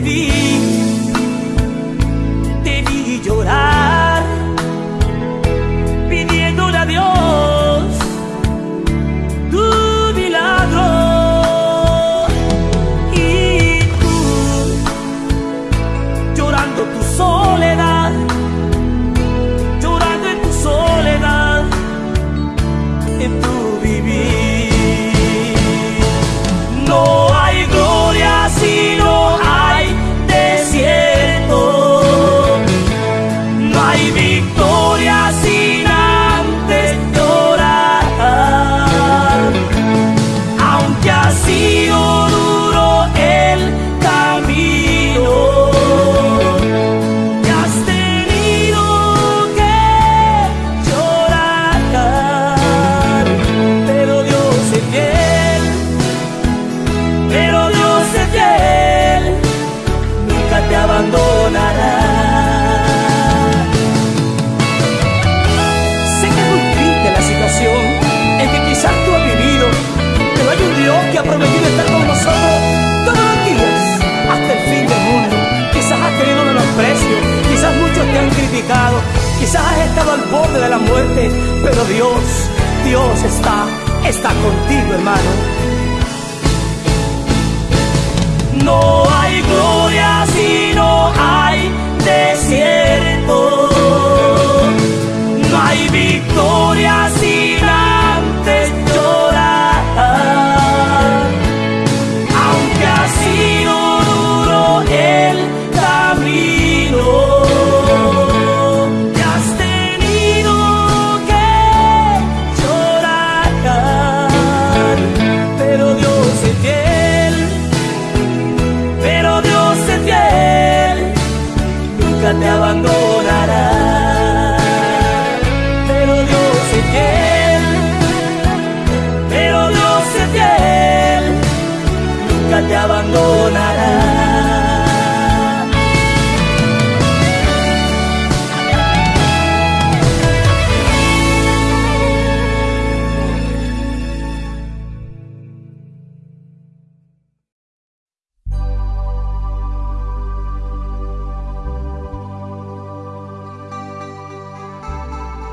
baby.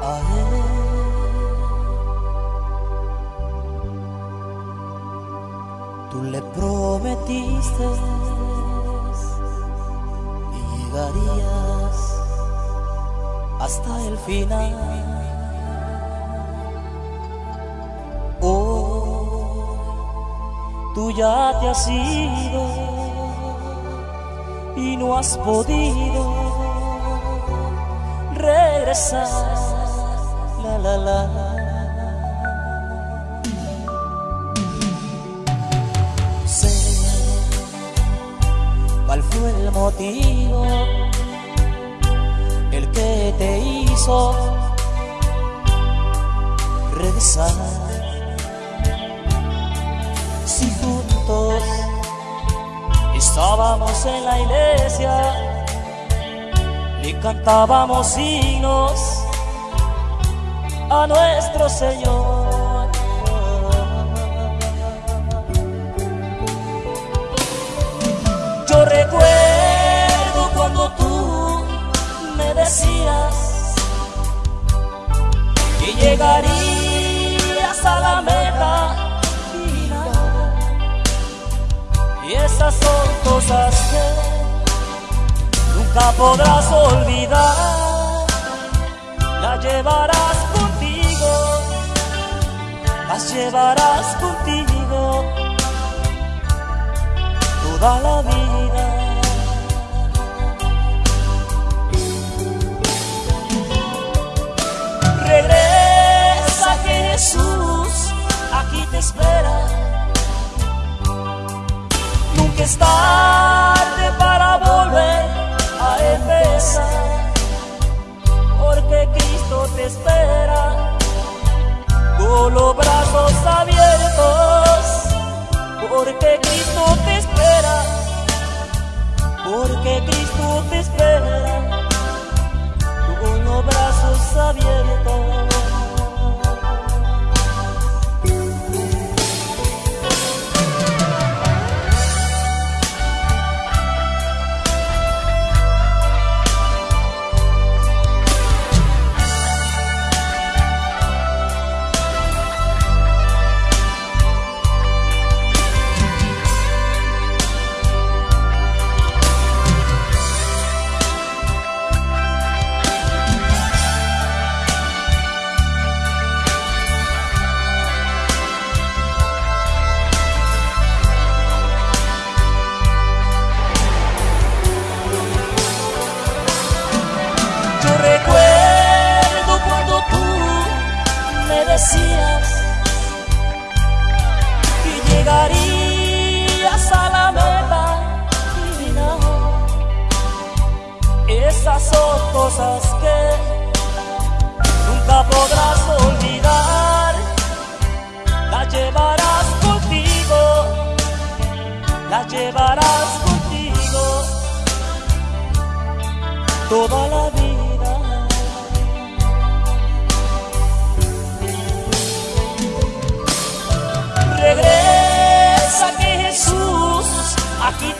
a. Tú le prometiste y llegarías hasta el final. Hoy tú ya te has ido y no has podido regresar la la. Sé cuál fue el motivo el que te hizo regresar si juntos estábamos en la iglesia y cantábamos signos a nuestro Señor. Yo recuerdo cuando tú me decías que llegarías a la meta final. Y esas son cosas que nunca podrás olvidar. La llevarás las llevarás contigo toda la vida. Regresa Jesús, aquí te espera. Nunca es tarde para volver a empezar, porque Cristo te espera. Todo brazos abiertos, porque Cristo te espera, porque Cristo te espera, con los brazos abiertos.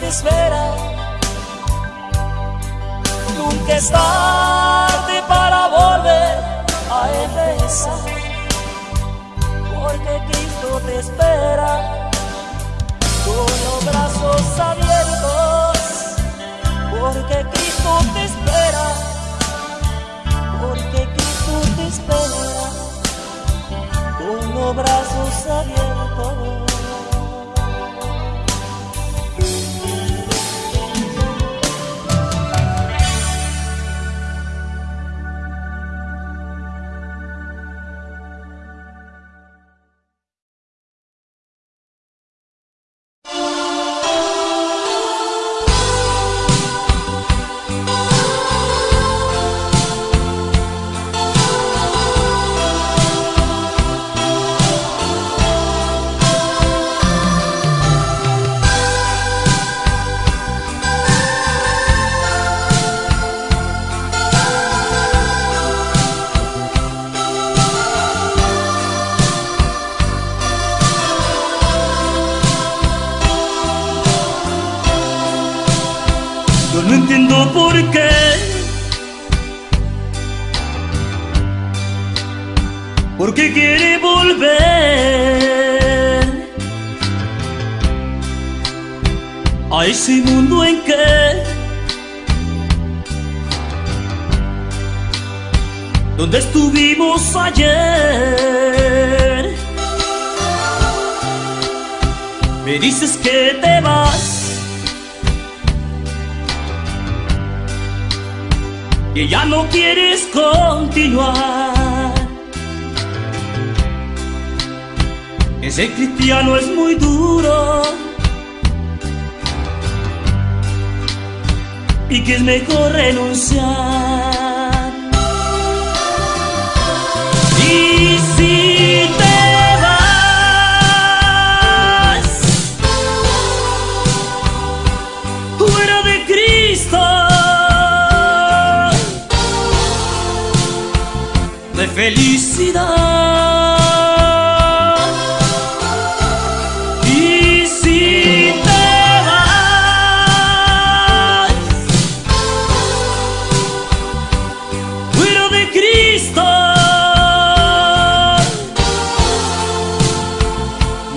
espera. Nunca es tarde para volver a empezar, porque Cristo te espera con los brazos abiertos, porque Cristo te espera, porque Cristo te espera con los brazos abiertos. Me dices que te vas. Que ya no quieres continuar. Ese cristiano es muy duro. Y que es mejor renunciar. felicidad. Y si te vas, cuero de cristal,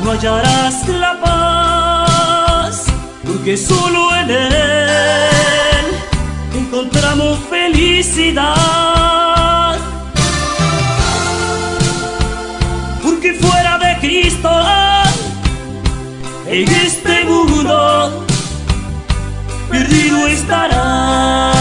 no hallarás la paz, porque solo en él encontramos felicidad. en este mundo perdido estarás.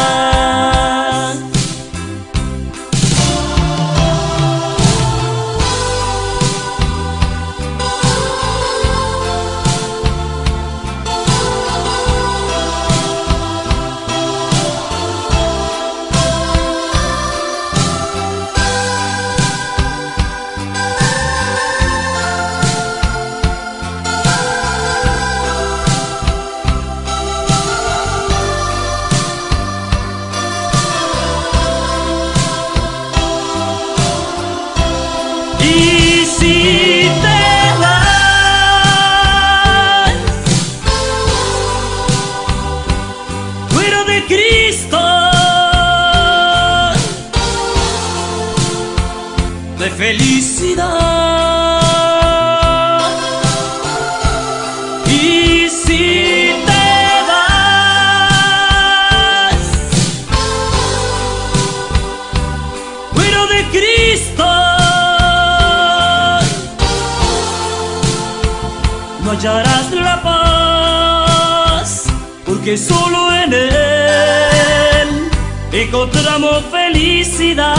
Felicidad.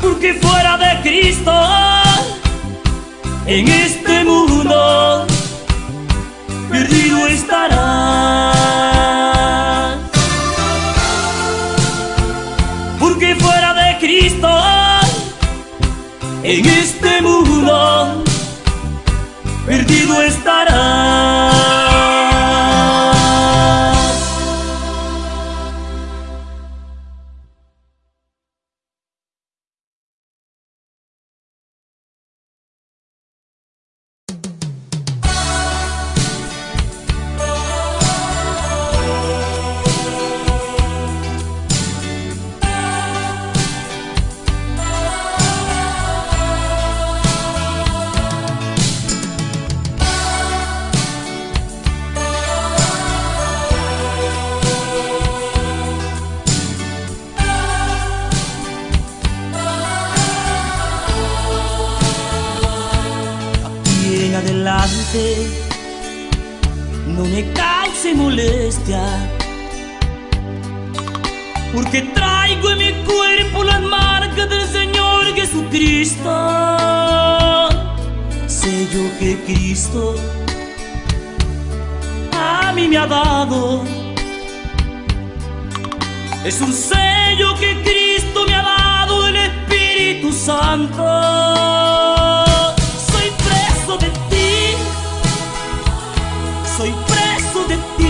Porque fuera de Cristo, en este porque traigo en mi cuerpo las marcas del Señor Jesucristo. Sé yo que Cristo a mí me ha dado. Es un sello que Cristo me ha dado del Espíritu Santo. Soy preso de ti.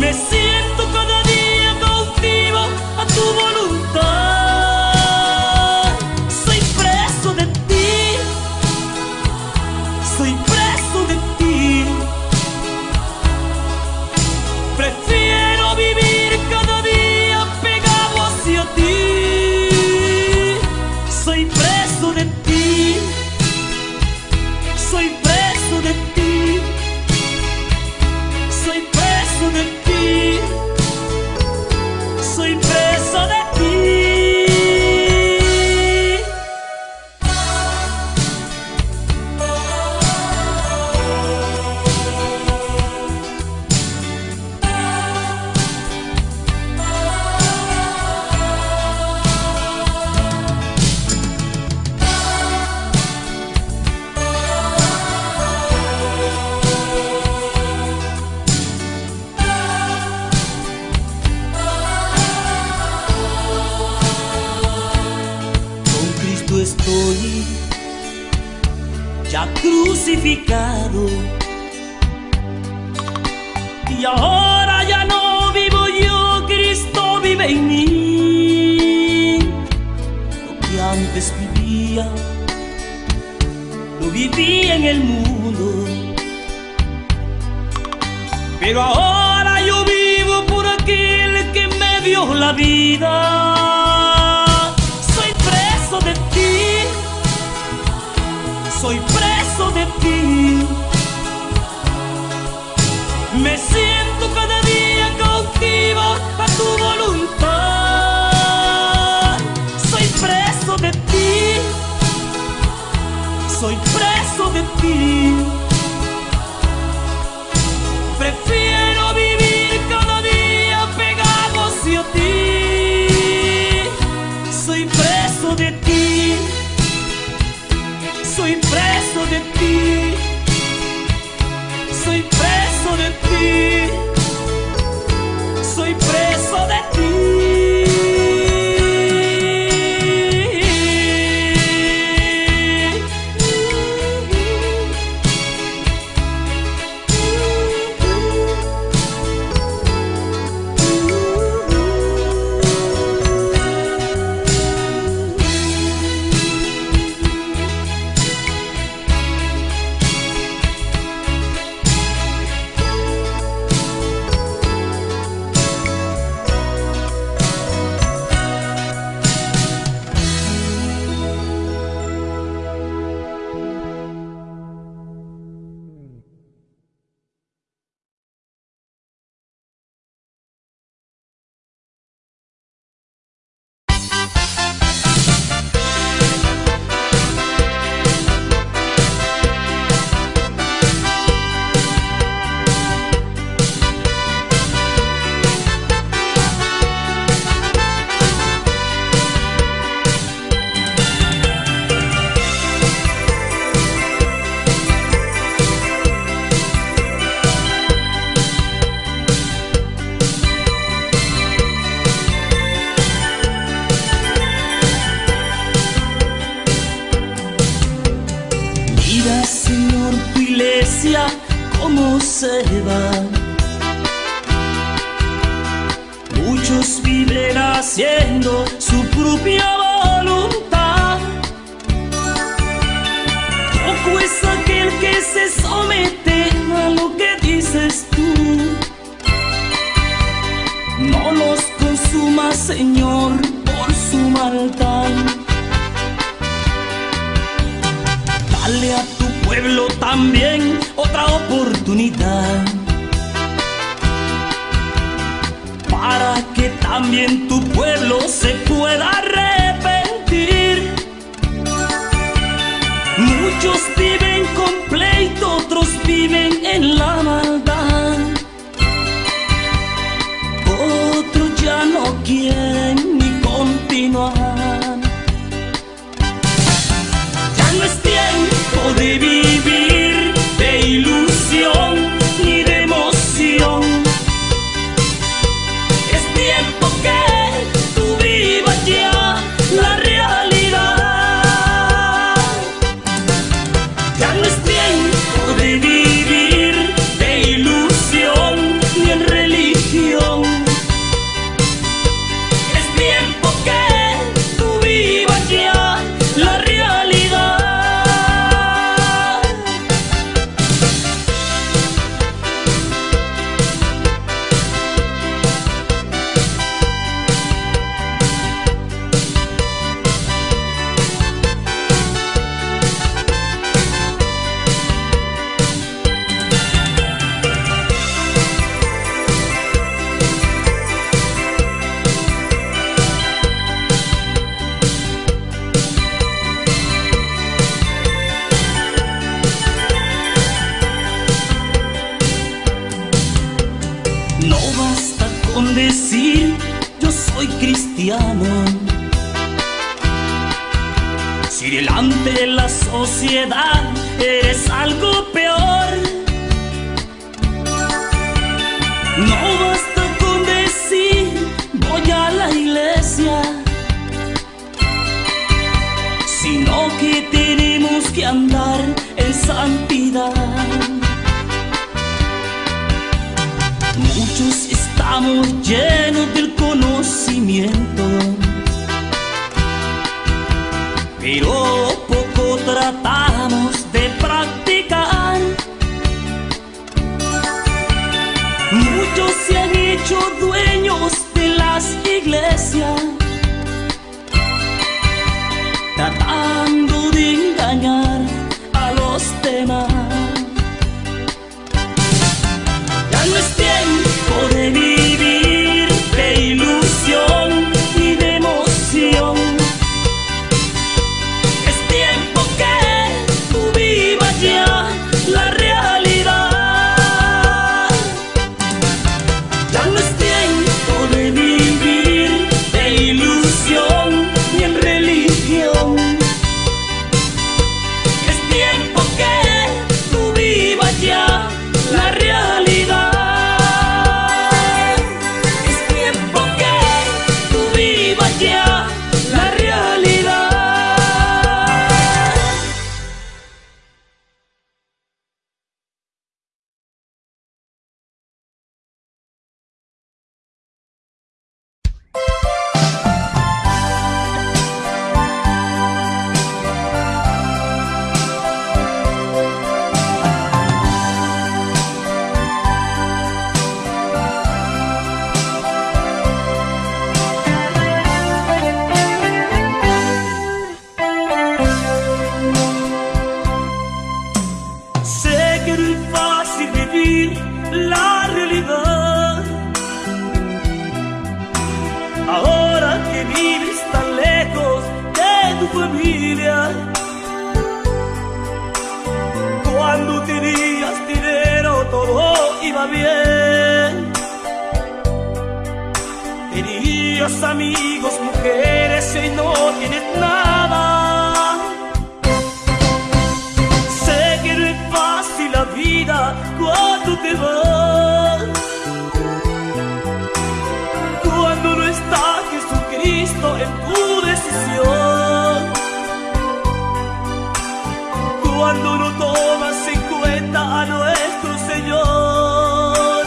Me siento cada día cautivo a tu voluntad. Crucificado. Y ahora ya no vivo yo, Cristo vive en mí. Lo que antes vivía, lo vivía en el mundo. Pero ahora yo vivo por aquel que me dio la vida. Soy preso de ti. Soy preso de ti. Me siento cada día cautivo a tu voluntad. Preso iglesia como se va. Muchos viven haciendo su propia voluntad. Poco es aquel que se somete a lo que dices tú. No los consuma, Señor, por su maldad. Pueblo también otra oportunidad. Para que también tu pueblo se pueda arrepentir. Muchos viven con pleito, otros viven en la maldad. Otros ya no quieren eres algo peor. No basta con decir voy a la iglesia. Sino que tenemos que andar en santidad. Poco Cuando tenías dinero todo iba bien. Tenías amigos, mujeres y no tienes nada. Sé que no es fácil la vida cuando te vas. Cuando no está Jesucristo en tu decisión. Cuando no tomas en cuenta a nuestro Señor.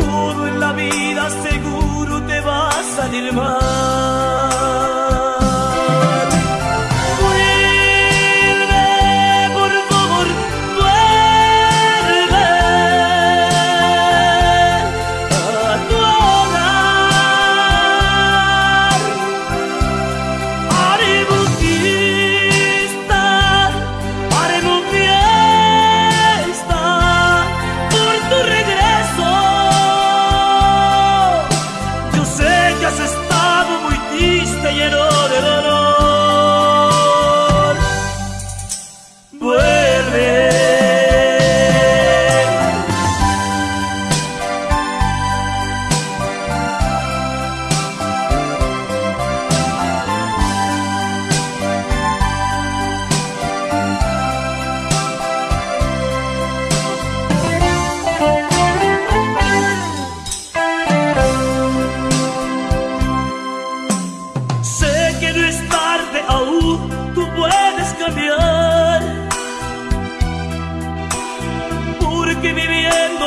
Todo en la vida seguro te va a salir mal.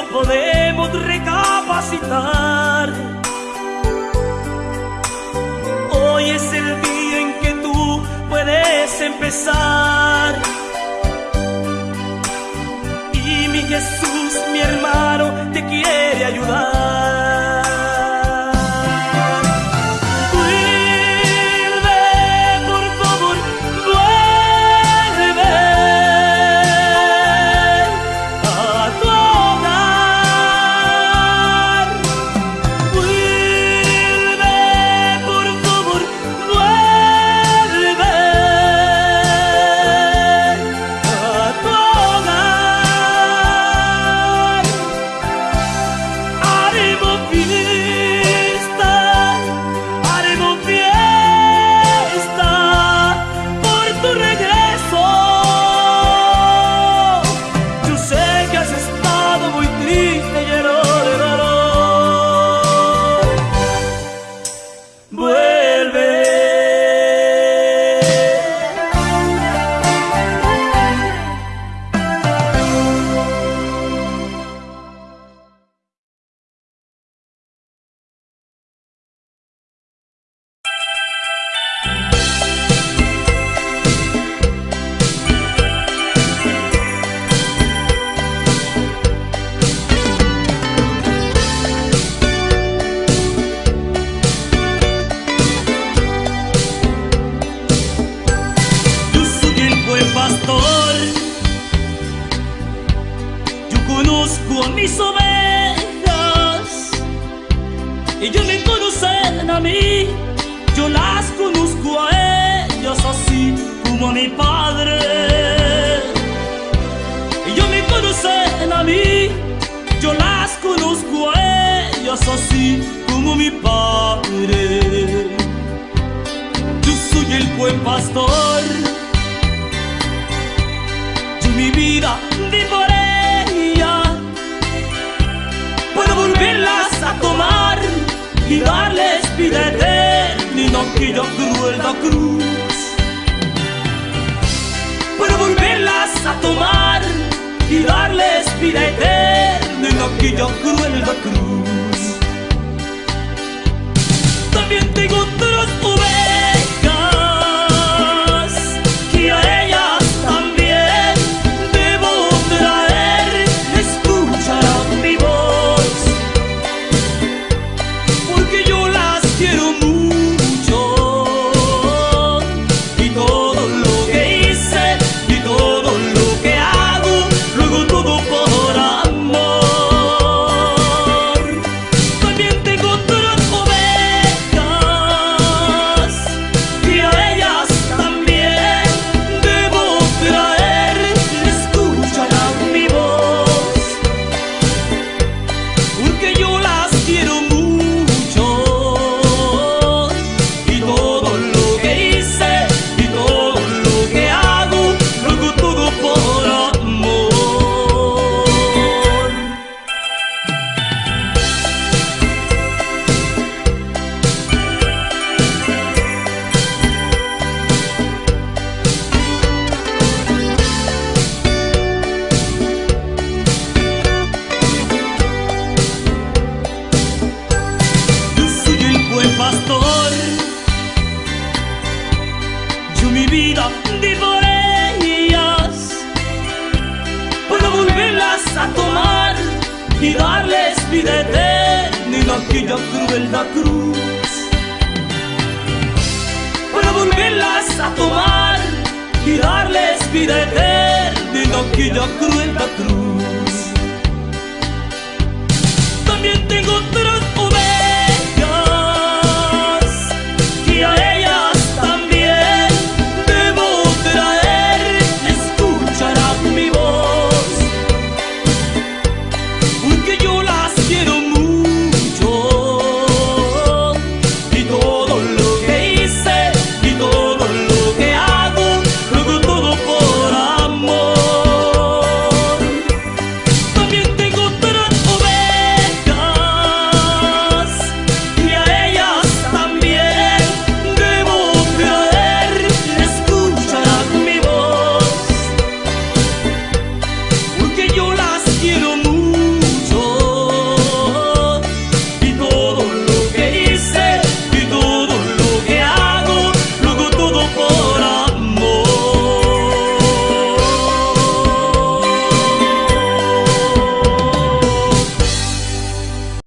Podemos recapacitar. Hoy es el día en que tú puedes empezar. Y mi Jesús, mi hermano, te quiere ayudar. Conozco a mis ovejas. Ellos me conocen a mí. Yo las conozco a ellas así como a mi padre. Ellos me conocen a mí. Yo las conozco a ellas así como mi padre. Yo soy el buen pastor. Yo mi vida di Puedo volverlas a tomar y darles vida eterna aquella cruel la cruz. Puedo volverlas a tomar y darles vida eterna aquella cruel la cruz.